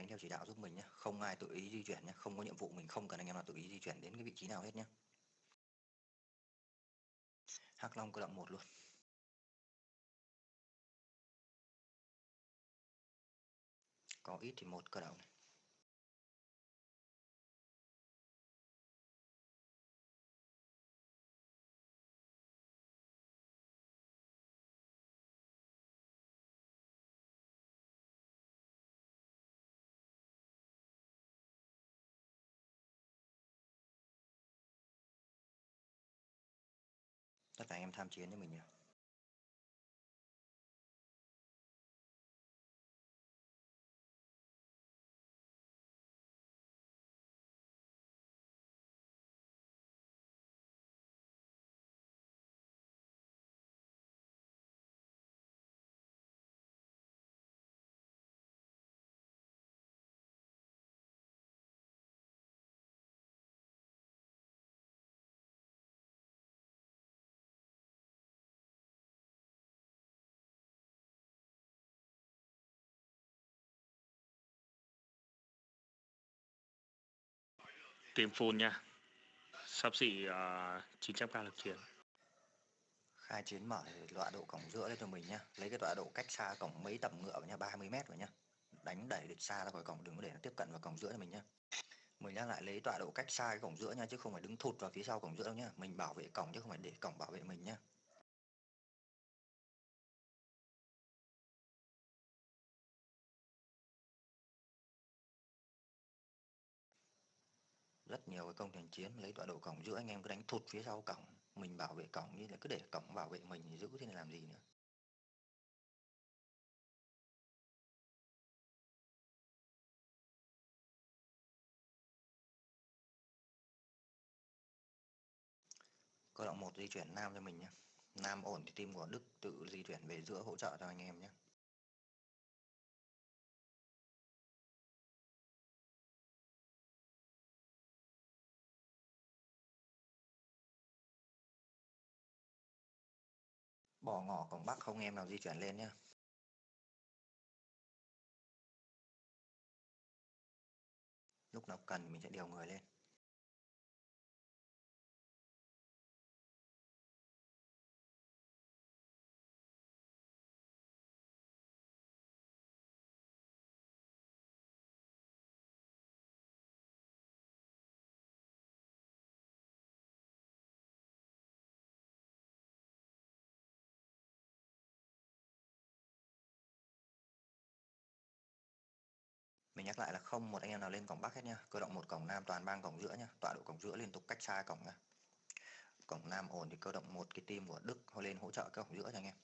đánh theo chỉ đạo giúp mình nhé. Không ai tự ý di chuyển nhé. Không có nhiệm vụ mình không cần anh em nào tự ý di chuyển đến cái vị trí nào hết nhé. Hắc long cơ động một luôn. Có ít thì một cơ động này. Em tham chiến cho mình nhỉ? Tiêm full nha. Sắp xỉ à, uh, 900k lực chiến. khai chiến mở thì tọa độ cổng giữa lên cho mình nhá. Lấy cái tọa độ cách xa cổng mấy tầm ngựa vào nha 30 mét rồi nhá. Đánh đẩy địch xa ra khỏi cổng đừng có để nó tiếp cận vào cổng giữa cho mình nhá. Mình đang lại lấy tọa độ cách xa cái cổng giữa nha chứ không phải đứng thụt vào phía sau cổng giữa đâu nhá. Mình bảo vệ cổng chứ không phải để cổng bảo vệ mình nhá. Rất nhiều cái công thành chiến lấy tọa độ cổng giữa anh em cứ đánh thụt phía sau cổng. Mình bảo vệ cổng như là cứ để cổng bảo vệ mình thì giữ thế này làm gì nữa? Cơ động một di chuyển nam cho mình nhé. Nam ổn thì team của đức tự di chuyển về giữa hỗ trợ cho anh em nhé. Bỏ ngỏ cổng bắc không em nào di chuyển lên nhé lúc nào cần mình sẽ điều người lên. Mình nhắc lại là không, một anh em nào lên cổng bắc hết nha cơ động một cổng nam, toàn bang cổng giữa nha tọa độ cổng giữa liên tục cách xa cổng nha cổng nam ổn thì cơ động một, cái team của đức họ lên hỗ trợ cái cổng giữa cho anh em.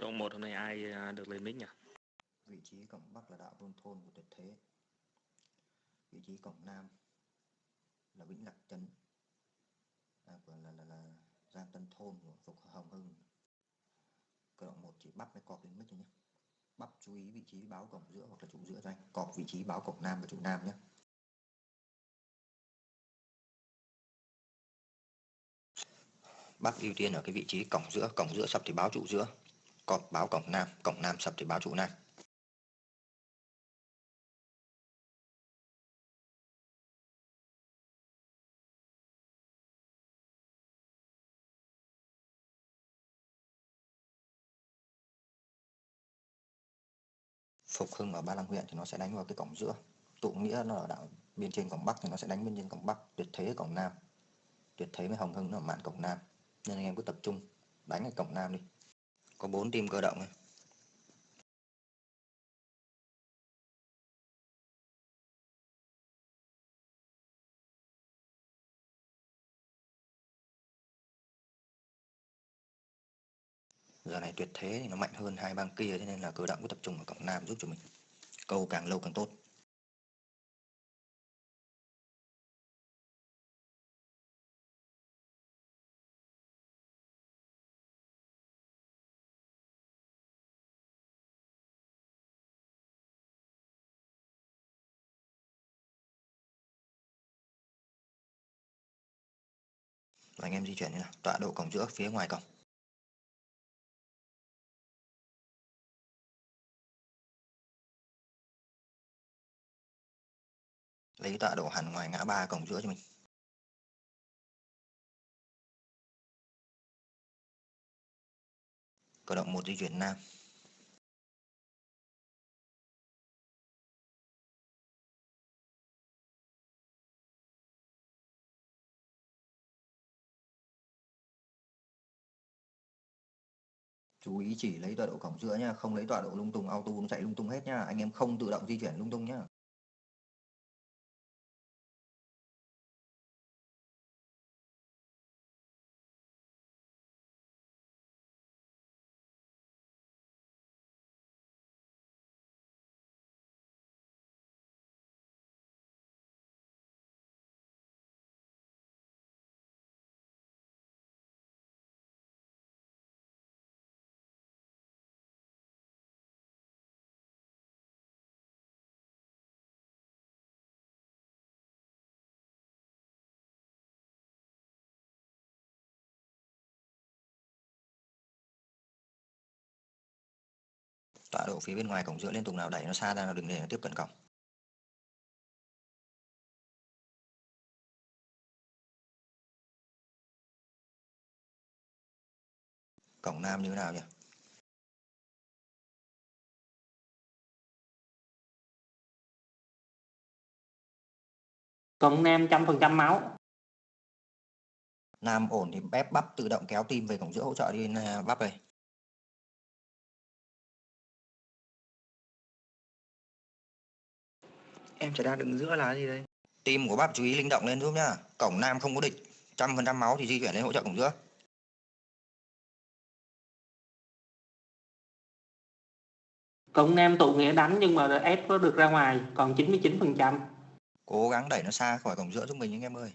Cơ động một hôm nay ai à, được lên mic nhỉ? vị trí cổng bắc là đạo vương thôn của tuyệt thế. Vị trí cổng nam là vĩnh lạc trấn. À, của là, là, là giang tân thôn của phục hồng hưng. Cơ động một chỉ bắp mới cọp lên mic thôi nhé. Bắp chú ý vị trí báo cổng giữa hoặc là trụ giữa cho anh cọp vị trí báo cổng nam và trụ nam nhé. Bác ưu tiên ở cái vị trí cổng giữa. Cổng giữa sập thì báo trụ giữa cọp báo cổng nam cổng nam sập thì báo trụ nam. Phục Hưng ở Ba Lăng huyện thì nó sẽ đánh vào cái cổng giữa. Tụ nghĩa nó ở đảo bên trên cổng bắc thì nó sẽ đánh bên trên cổng bắc, tuyệt thế ở cổng nam. Tuyệt thế với hồng hưng nó ở mạn cổng nam. Nên anh em cứ tập trung, đánh ở cổng nam đi có 4 tim cơ động này. giờ này tuyệt thế thì nó mạnh hơn hai băng kia, thế nên là cơ động cứ tập trung ở cổng nam giúp cho mình câu càng lâu càng tốt anh em di chuyển như nào. Tọa độ cổng giữa, phía ngoài cổng. Lấy tọa độ hẳn ngoài ngã ba cổng giữa cho mình. Cơ động một di chuyển nam. Chú ý chỉ lấy tọa độ cổng giữa nhá, không lấy tọa độ lung tung, auto nó chạy lung tung hết nhá. Anh em không tự động di chuyển lung tung nhá. Tọa độ phía bên ngoài cổng giữa liên tục nào đẩy nó xa ra đừng để nó tiếp cận cổng. Cổng nam như thế nào nhỉ? Cổng nam trăm phần trăm máu. nam ổn thì ép bắp tự động kéo tim về cổng giữa hỗ trợ đi à, bắp đây Em chỉ đang đứng giữa là gì đây? tim của bắp chú ý linh động lên giúp nhá. Cổng nam không có địch. Trăm phần trăm máu thì di chuyển lên hỗ trợ cổng giữa. Cổng nam tụ nghĩa đánh nhưng mà ép có được ra ngoài còn 99 phần trăm. cố gắng đẩy nó xa khỏi cổng giữa giúp mình anh em ơi.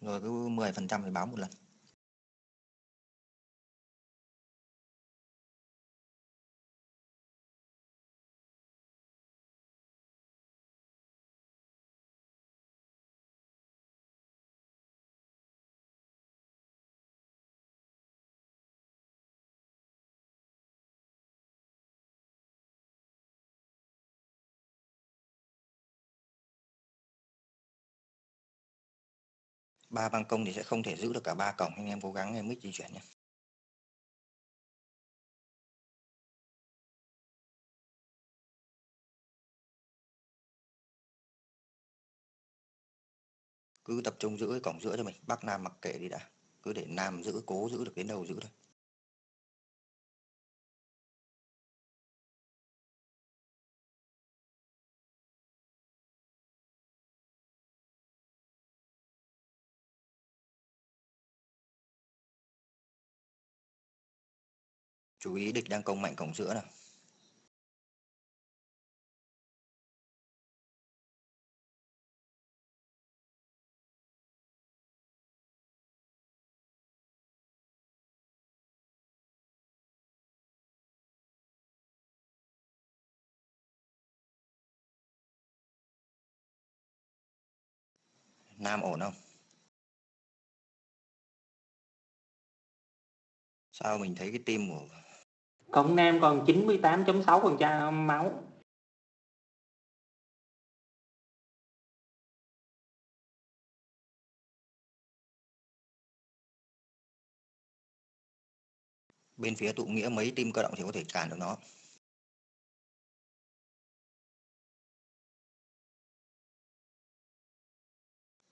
Rồi cứ 10 phần trăm thì báo một lần ba ban công thì sẽ không thể giữ được cả ba cổng. Anh em cố gắng, em mix di chuyển nhé. Cứ tập trung giữ cái cổng giữa cho mình. Bắc nam mặc kệ đi đã. Cứ để nam giữ, cố giữ được đến đâu giữ thôi. Chú ý địch đang công mạnh cổng giữa nào. Nam ổn không? Sao mình thấy cái tim của Cổng nam còn 98.6 phần trăm máu. bên phía tụ nghĩa mấy tim cơ động thì có thể cản được nó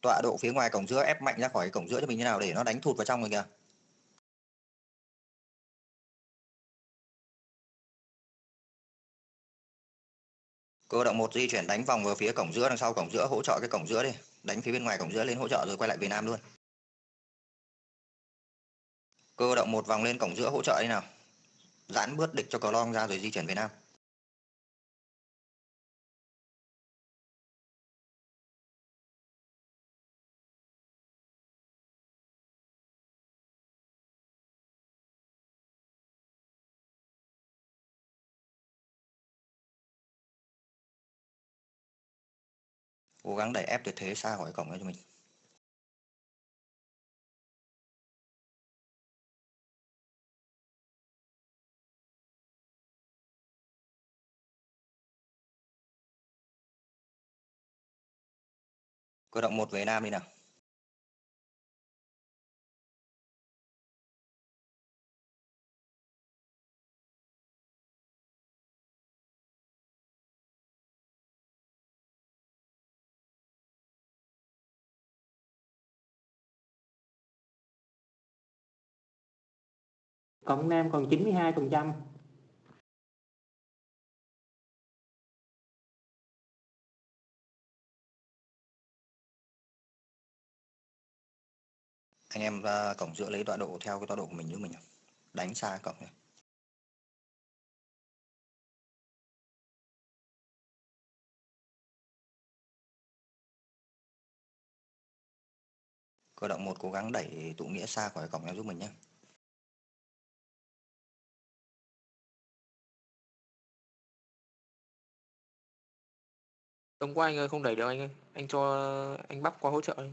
tọa độ phía ngoài cổng giữa ép mạnh ra khỏi cổng giữa cho mình như nào để nó đánh thụt vào trong rồi kìa Cơ động một di chuyển đánh vòng vào phía cổng giữa đằng sau cổng giữa hỗ trợ cái cổng giữa đi, đánh phía bên ngoài cổng giữa lên hỗ trợ rồi quay lại Việt Nam luôn. Cơ động một vòng lên cổng giữa hỗ trợ đi nào. Giãn bước địch cho cầu long ra rồi di chuyển Việt Nam. Cố gắng đẩy ép tuyệt thế xa khỏi cổng cho mình. Cơ động một về Nam đi nào. Cổng Nam còn 92%. Anh em à, ra cổng giữa lấy tọa độ theo cái tọa độ của mình giúp mình. Đánh xa cổng này. Cơ động một cố gắng đẩy tụ nghĩa xa khỏi cổng em giúp mình nhé. Tống của anh ơi không đẩy được anh ơi. Anh cho anh bắp qua hỗ trợ đi.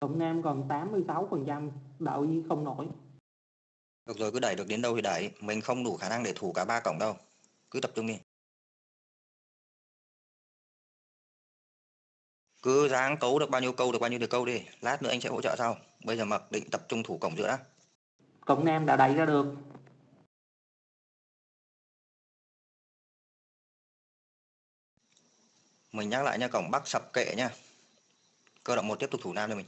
Cổng Nam còn 86%, đạo Di không nổi. Được rồi cứ đẩy được đến đâu thì đẩy. Mình không đủ khả năng để thủ cả ba cổng đâu. Cứ tập trung đi. Cứ dáng cấu được bao nhiêu câu được bao nhiêu được câu đi. Lát nữa anh sẽ hỗ trợ sau. Bây giờ mặc định tập trung thủ cổng giữa đã. Cổng Nam đã đẩy ra được. Mình nhắc lại nha cổng Bắc sập kệ nha. Cơ động một tiếp tục thủ Nam cho mình.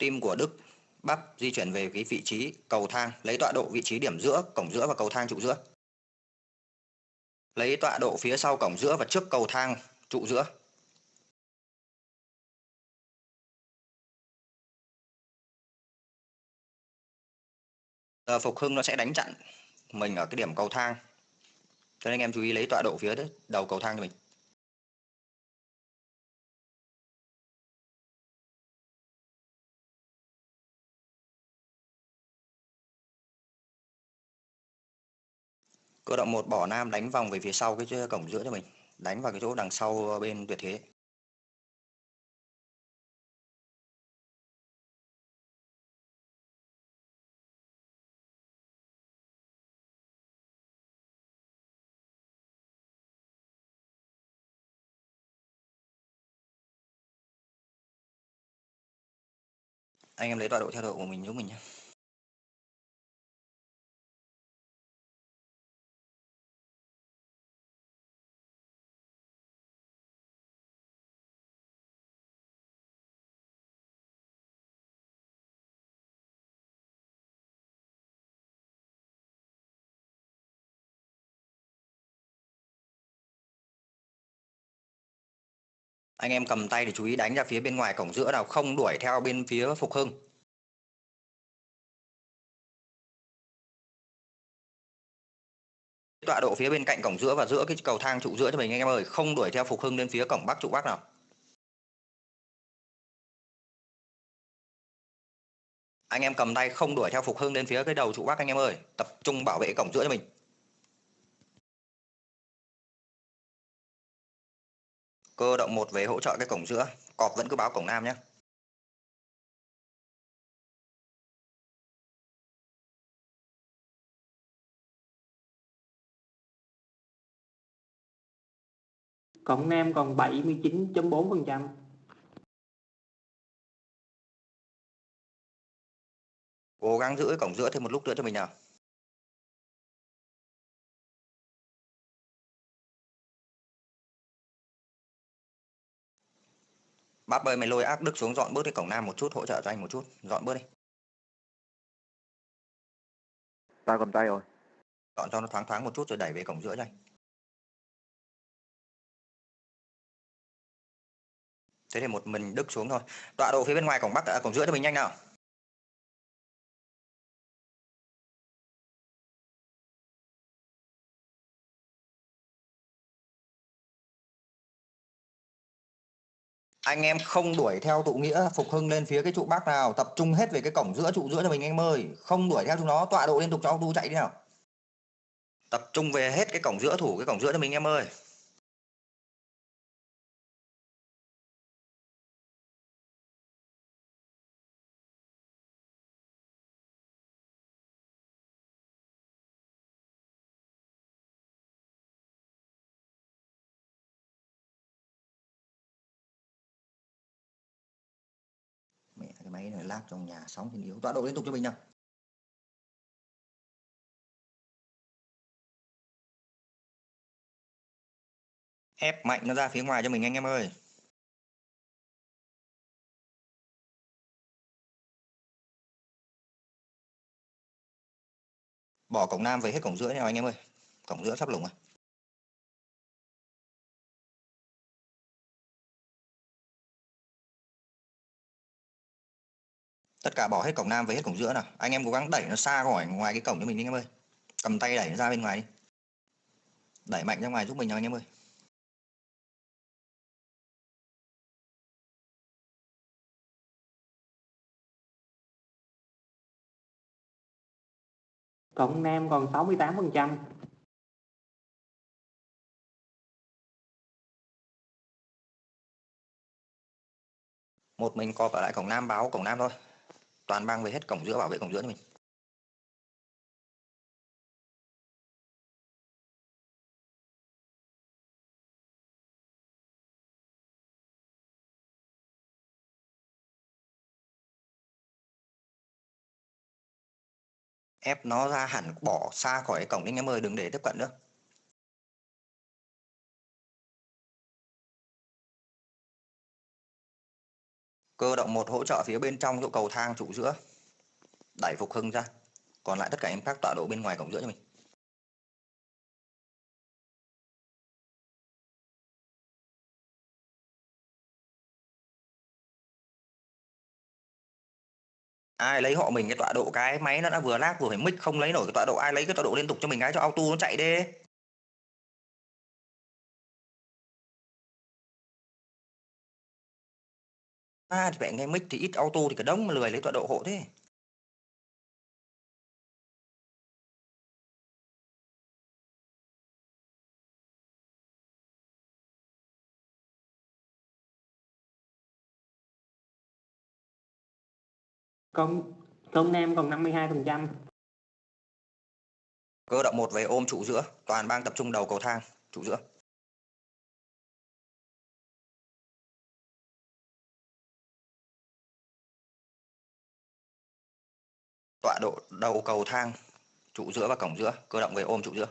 tim của Đức Bắp di chuyển về cái vị trí cầu thang, lấy tọa độ vị trí điểm giữa, cổng giữa và cầu thang trụ giữa. Lấy tọa độ phía sau cổng giữa và trước cầu thang trụ giữa. Giờ Phục Hưng nó sẽ đánh chặn mình ở cái điểm cầu thang. Cho nên anh em chú ý lấy tọa độ phía đầu cầu thang cho mình. Cơ động một, bỏ nam đánh vòng về phía sau cái cổng giữa cho mình. Đánh vào cái chỗ đằng sau bên tuyệt thế. Anh em lấy tọa độ theo độ của mình giúp mình nhé. Anh em cầm tay thì chú ý đánh ra phía bên ngoài cổng giữa nào không đuổi theo bên phía Phục Hưng. Tọa độ phía bên cạnh cổng giữa và giữa cái cầu thang trụ giữa cho mình anh em ơi, không đuổi theo Phục Hưng lên phía cổng Bắc trụ Bắc nào. Anh em cầm tay không đuổi theo Phục Hưng lên phía cái đầu trụ Bắc anh em ơi, tập trung bảo vệ cổng giữa cho mình. Cơ động một về hỗ trợ cái cổng giữa, cọp vẫn cứ báo cổng Nam nhé. Cổng Nam còn 79.4%. Cố gắng giữ cái cổng giữa thêm một lúc nữa cho mình nào. Bắp ơi mày lôi ác đức xuống dọn bớt cái cổng nam một chút hỗ trợ cho anh một chút. Dọn bớt đi. Tao cầm tay rồi. chọn cho nó thoáng thoáng một chút rồi đẩy về cổng giữa cho anh. Thế thì một mình đức xuống thôi. Tọa độ phía bên ngoài cổng bắc à, cổng giữa cho mình nhanh nào anh em không đuổi theo tụ nghĩa, phục hưng lên phía cái trụ bắc nào, tập trung hết về cái cổng giữa trụ giữa cho mình anh em ơi. Không đuổi theo chúng nó, tọa độ liên tục cho ông tu chạy đi nào. Tập trung về hết cái cổng giữa thủ, cái cổng giữa cho mình em ơi. Cái máy này lag trong nhà sóng thì yếu. Tọa độ liên tục cho mình nào. Ép mạnh nó ra phía ngoài cho mình anh em ơi. Bỏ cổng nam về hết cổng giữa nào anh em ơi. Cổng giữa sắp lủng rồi tất cả bỏ hết cổng nam về hết cổng giữa nào. Anh em cố gắng đẩy nó xa khỏi ngoài cái cổng cho mình đi anh em ơi. Cầm tay đẩy nó ra bên ngoài đi. Đẩy mạnh ra ngoài giúp mình nào anh em ơi. Cổng nam còn 68% một mình cọp ở lại cổng nam báo cổng nam thôi toàn mang về hết cổng giữa, bảo vệ cổng giữa mình. Ép nó ra hẳn, bỏ xa khỏi cái cổng anh em ơi, đừng để tiếp cận nữa. Cơ động một hỗ trợ phía bên trong chỗ cầu thang trụ giữa. Đẩy phục hưng ra. Còn lại tất cả em khác tọa độ bên ngoài cổng giữa cho mình. Ai lấy họ mình cái tọa độ cái máy nó đã vừa lag vừa phải mic không lấy nổi cái tọa độ, ai lấy cái tọa độ liên tục cho mình cái cho auto nó chạy đi. À thì phải nghe mic thì ít auto thì cả đống mà lười lấy tọa độ hộ thế. Cổng cổng nam còn 52% cơ động một về ôm trụ giữa toàn bang tập trung đầu cầu thang trụ giữa tọa độ đầu cầu thang trụ giữa và cổng giữa, cơ động về ôm trụ giữa.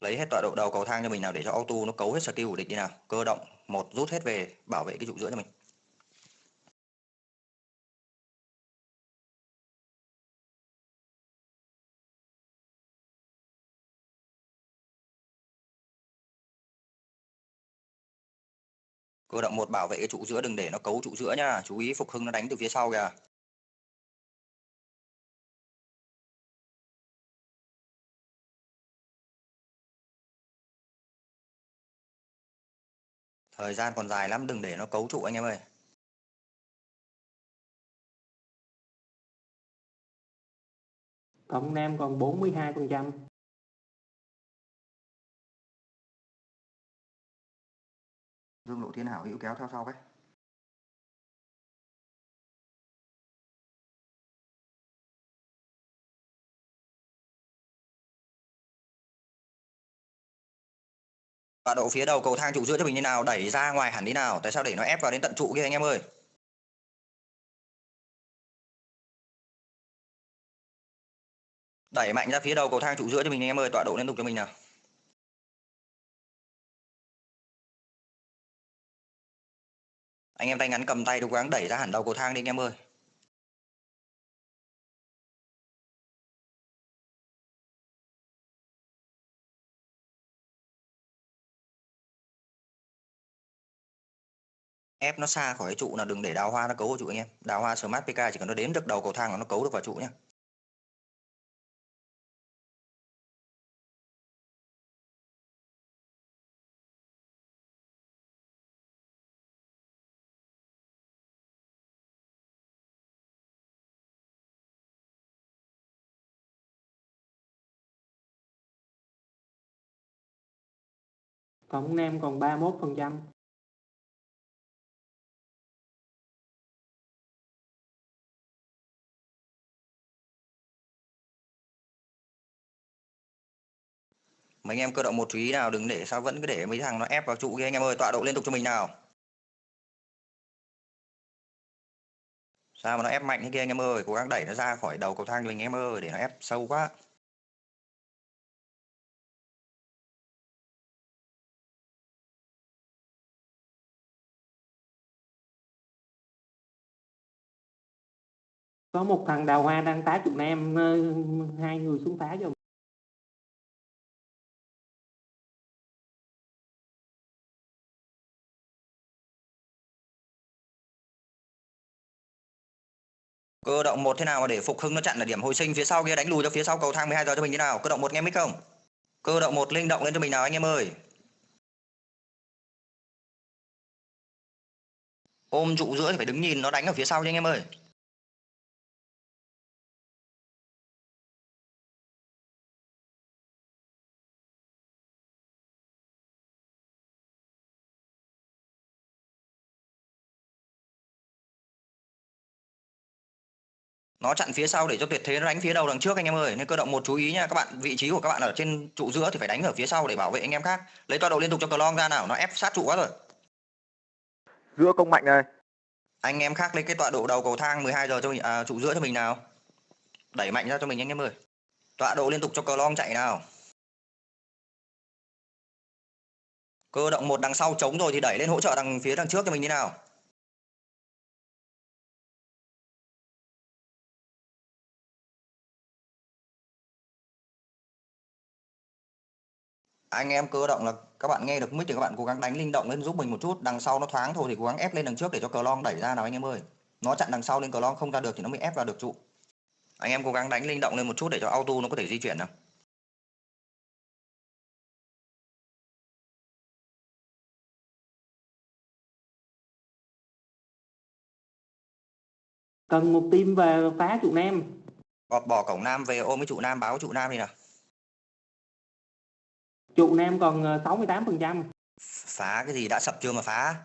Lấy hết tọa độ đầu cầu thang cho mình nào để cho auto nó cấu hết skill của địch đi nào. Cơ động một rút hết về bảo vệ cái trụ giữa cho mình. Cơ động một bảo vệ cái trụ giữa, đừng để nó cấu trụ giữa nha. Chú ý phục hưng nó đánh từ phía sau kìa. Thời gian còn dài lắm, đừng để nó cấu trụ anh em ơi. Cộng nam còn 42% dương lộ thiên hảo hữu kéo theo sau cái tọa độ phía đầu cầu thang trụ giữa cho mình như nào? Đẩy ra ngoài hẳn đi nào? Tại sao để nó ép vào đến tận trụ kia anh em ơi? Đẩy mạnh ra phía đầu cầu thang trụ giữa cho mình anh em ơi, tọa độ liên tục cho mình nào. Anh em tay ngắn cầm tay cố gắng đẩy ra hẳn đầu cầu thang đi anh em ơi. ép nó xa khỏi cái trụ là đừng để đào hoa nó cấu vào trụ anh em đào hoa smart pk chỉ cần nó đến được đầu cầu thang là nó cấu được vào trụ nhé tổng Nam còn 31%. mấy anh em cơ động một chú ý nào, đừng để sao vẫn cứ để mấy thằng nó ép vào trụ kia. Anh em ơi, tọa độ liên tục cho mình nào. Sao mà nó ép mạnh thế kia anh em ơi, cố gắng đẩy nó ra khỏi đầu cầu thang cho mình anh em ơi, để nó ép sâu quá. Có một thằng đào hoa đang tá chục Nam, ờ, hai người xuống phá cho. cơ động một thế nào mà để phục hưng nó chặn ở điểm hồi sinh phía sau kia đánh lùi cho phía sau cầu thang 12 giờ cho mình thế nào? Cơ động một nghe mic không? Cơ động một linh động lên cho mình nào anh em ơi. Ôm trụ giữa thì phải đứng nhìn nó đánh ở phía sau nha anh em ơi. Nó chặn phía sau để cho tuyệt thế nó đánh phía đầu đằng trước anh em ơi. Nên cơ động một chú ý nha các bạn vị trí của các bạn ở trên trụ giữa thì phải đánh ở phía sau để bảo vệ anh em khác. Lấy tọa độ liên tục cho cờ long ra nào nó ép sát trụ quá rồi. Giữa công mạnh này. Anh em khác lấy cái tọa độ đầu cầu thang 12 giờ cho mình à, trụ giữa cho mình nào. Đẩy mạnh ra cho mình anh em ơi. Tọa độ liên tục cho cờ long chạy nào. Cơ động một đằng sau chống rồi thì đẩy lên hỗ trợ đằng phía đằng trước cho mình như nào anh em cơ động là các bạn nghe được mic thì các bạn cố gắng đánh linh động lên giúp mình một chút. Đằng sau nó thoáng thôi thì cố gắng ép lên đằng trước để cho cờ long đẩy ra nào anh em ơi. Nó chặn đằng sau lên cờ long không ra được thì nó mới ép vào được trụ. Anh em cố gắng đánh linh động lên một chút để cho auto nó có thể di chuyển nào. Cần một team về phá trụ Nam. bỏ, bỏ cổng nam về ôm cái trụ nam báo trụ nam đi nào Trụ Nam còn ờ, 68%. phá cái gì đã sập chưa mà phá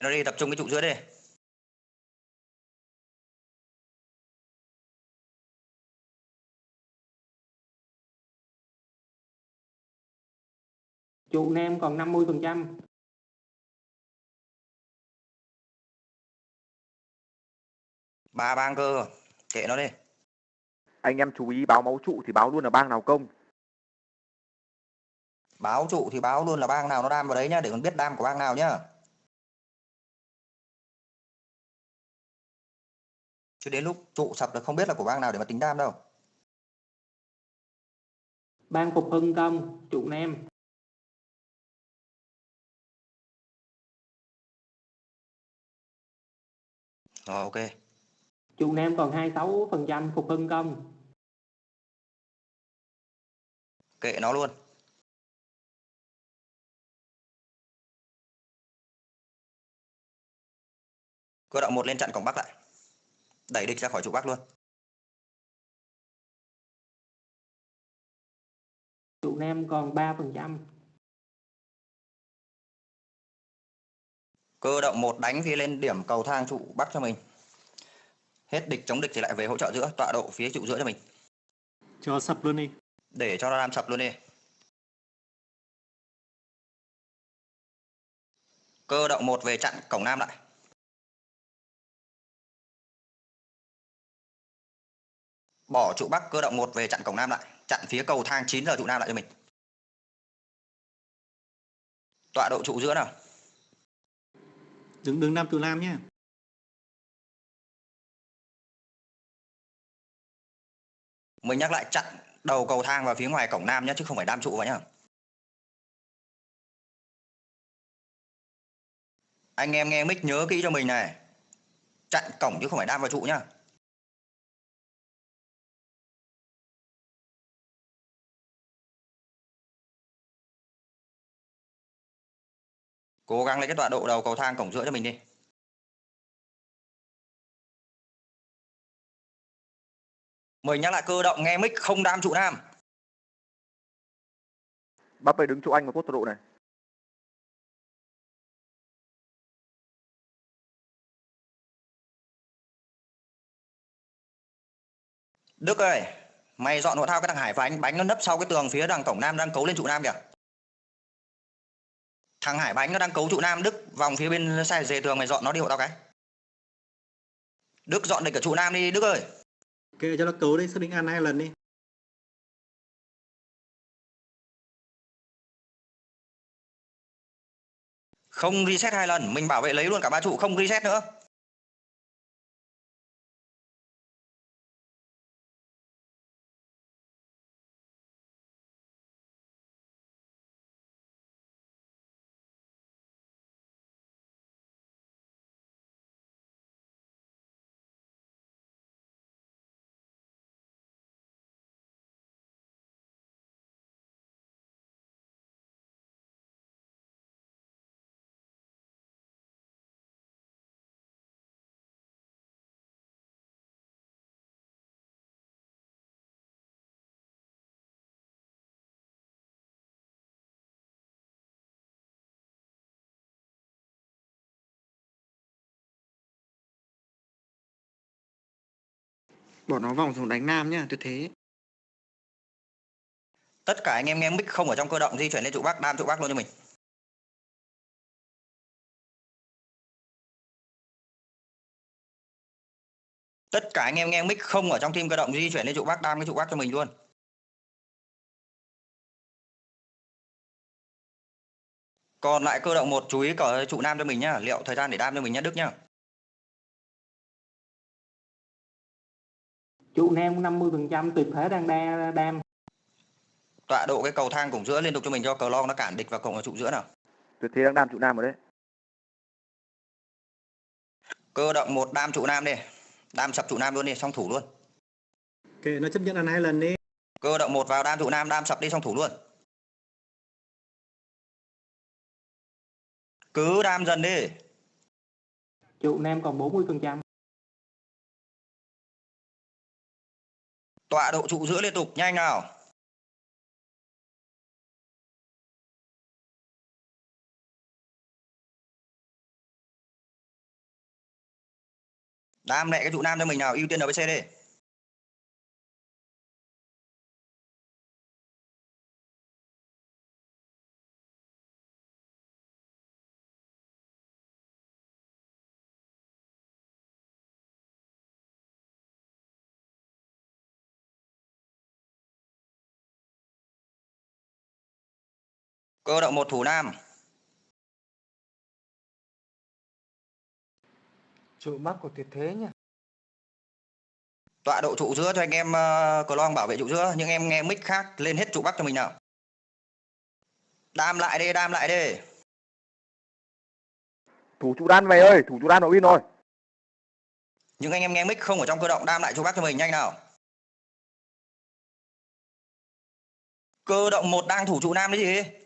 nó đi tập trung cái trụ giữa đi Trụ Nam còn 50%. ba bang cơ kệ nó đi. Anh em chú ý báo máu trụ thì báo luôn là bang nào công. Báo trụ thì báo luôn là bang nào nó đam vào đấy nhá để còn biết đam của bang nào nhá. Chứ đến lúc trụ sập là không biết là của bang nào để mà tính đam đâu. Ban Phục Hưng công, trụ Nam. rồi ok Trụ Nam còn 26% Phục Hưng công. kệ nó luôn cơ động một lên chặn cổng bắc lại đẩy địch ra khỏi trụ bắc luôn Trụ Nam còn 3%. cơ động một đánh phía lên điểm cầu thang trụ bắc cho mình hết địch chống địch thì lại về hỗ trợ giữa tọa độ phía trụ giữa cho mình. Cho sập luôn đi. Để cho nó làm sập luôn đi. Cơ động một về chặn cổng nam lại. Bỏ trụ bắc cơ động một về chặn cổng nam lại. Chặn phía cầu thang 9 giờ trụ nam lại cho mình. Tọa độ trụ giữa nào. Đứng đứng nam trụ nam nhé mình nhắc lại, chặn đầu cầu thang vào phía ngoài cổng nam nhé chứ không phải đam trụ vào nhá. Anh em nghe mic nhớ kỹ cho mình này. Chặn cổng chứ không phải đam vào trụ nhá. Cố gắng lấy cái tọa độ đầu cầu thang cổng giữa cho mình đi. Mình nhắc lại cơ động nghe mic không đam trụ nam bắp ơi đứng chỗ anh và cốt độ này Đức ơi, mày dọn hộ thao cái thằng Hải và anh bánh nó nấp sau cái tường phía đằng cổng nam đang cấu lên trụ nam kìa. Thằng Hải bánh nó đang cấu trụ nam, Đức vòng phía bên sai dề tường mày dọn nó đi hộ tao cái. Đức dọn địch ở trụ nam đi Đức ơi. Kệ cho nó cấu đi xác định ăn hai lần đi. Không reset hai lần, mình bảo vệ lấy luôn cả ba trụ không reset nữa. Bỏ nó vòng xuống đánh Nam nhá, tuyệt thế. Tất cả anh em nghe mic không ở trong cơ động di chuyển lên trụ bắc, đam trụ bắc luôn cho mình. Tất cả anh em nghe mic không ở trong team cơ động di chuyển lên trụ bắc, đam cái trụ bắc cho mình luôn. Còn lại cơ động một chú ý cờ trụ nam cho mình nhá, liệu thời gian để đam cho mình nhá Đức nhá. Trụ Nam 50% tuyệt thế đang đa đam. Tọa độ cái cầu thang cổng giữa liên tục cho mình cho cờ long nó cản địch vào cổng ở trụ giữa nào. tuyệt thế đang đam trụ nam ở đấy Cơ động một đam trụ nam đi. Đam sập trụ nam luôn đi, xong thủ luôn. Kệ nó chấp nhận ăn hai lần đi. Cơ động một vào đam trụ nam, đam sập đi xong thủ luôn. Cứ đam dần đi. Trụ Nam còn 40%. Tọa độ trụ giữa liên tục, nhanh nào. nam lại cái trụ nam cho mình nào, ưu tiên ở với xe đi. Cơ động một thủ nam. Trụ Bắc của tuyệt thế nhá. Tọa độ trụ giữa cho anh em uh, long bảo vệ trụ giữa, nhưng em nghe mic khác lên hết trụ bắc cho mình nào. Đam lại đi, đam lại đi. thủ trụ đan về ơi thủ trụ đan ở win rồi Nhưng anh em nghe mic không ở trong cơ động đam lại trụ bắc cho mình nhanh nào. Cơ động một đang thủ trụ nam đấy gì?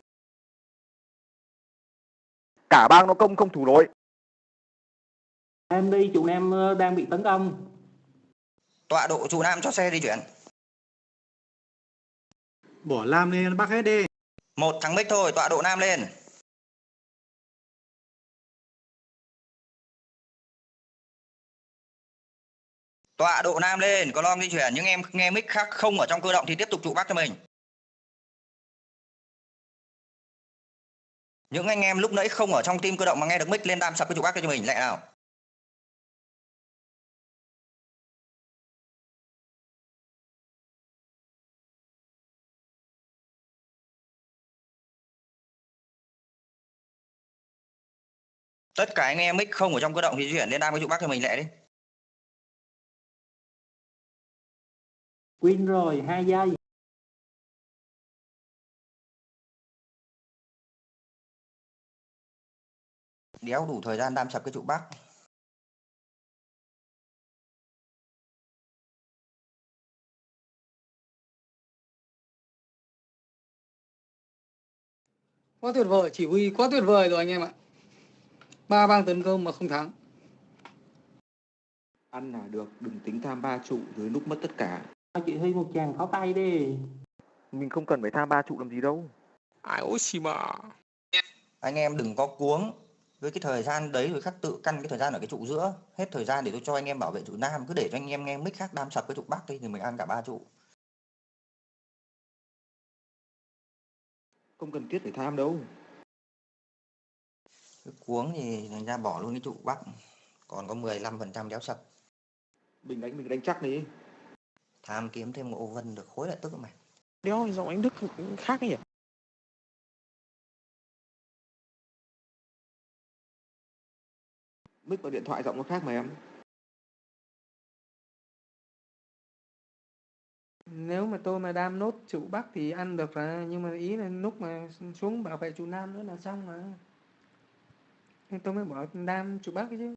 Cả bang nó công không thủ nổi Em đi trụ Nam ờ, đang bị tấn công. Tọa độ trụ nam cho xe di chuyển. Bỏ Lam lên Bắc hết đi. Một thằng mic thôi, tọa độ nam lên. Tọa độ nam lên, có lom di chuyển, nhưng em nghe mic khác không ở trong cơ động thì tiếp tục trụ bắc cho mình. những anh em lúc nãy không ở trong team cơ động mà nghe được mic lên đam sập cái trục ác cho mình, lại nào? Tất cả anh em mic không ở trong cơ động thì chuyển lên đam cái trục ác cho mình lại đi. Win rồi, hai giây. Đéo đủ thời gian đam sập cái trụ bắc quá tuyệt vời chỉ huy quá tuyệt vời rồi anh em ạ ba bang tấn công mà không thắng Ăn là được, đừng tính tham ba trụ dưới lúc mất tất cả. Chị Huy một chàng pháo tay đi. Mình không cần phải tham ba trụ làm gì đâu. ai ôi xì mà anh em đừng có cuống với cái thời gian đấy rồi khắc tự căn cái thời gian ở cái trụ giữa hết thời gian để tôi cho anh em bảo vệ trụ nam cứ để cho anh em nghe mic khác đam sập cái trụ bắc đi thì mình ăn cả ba trụ Không cần thiết phải tham đâu. cứ cuống thì thành ra bỏ luôn cái trụ bắc còn có 15% đéo sập Mình đánh mình đánh chắc đi. tham kiếm thêm một ô vân được khối lại tức mày đéo giọng anh đức khác ấy nhỉ Mic vào điện thoại giọng nó khác mà em. nếu mà tôi mà đam nốt trụ bắc thì ăn được rồi nhưng mà ý là lúc mà xuống bảo vệ trụ nam nữa là xong mà nên tôi mới bỏ đam trụ bắc chứ